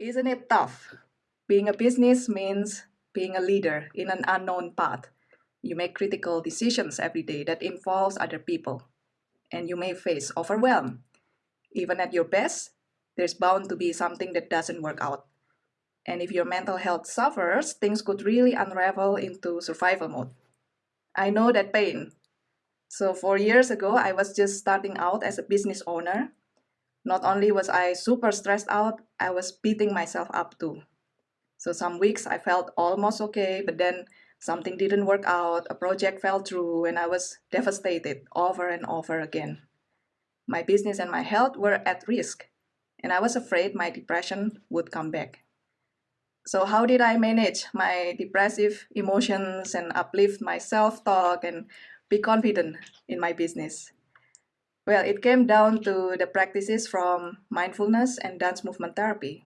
Isn't it tough? Being a business means being a leader in an unknown path. You make critical decisions every day that involves other people, and you may face overwhelm. Even at your best, there's bound to be something that doesn't work out. And if your mental health suffers, things could really unravel into survival mode. I know that pain. So four years ago, I was just starting out as a business owner. Not only was I super stressed out, I was beating myself up too. So some weeks I felt almost okay, but then something didn't work out, a project fell through, and I was devastated over and over again. My business and my health were at risk, and I was afraid my depression would come back. So how did I manage my depressive emotions and uplift my self-talk and be confident in my business? Well, it came down to the practices from mindfulness and dance movement therapy.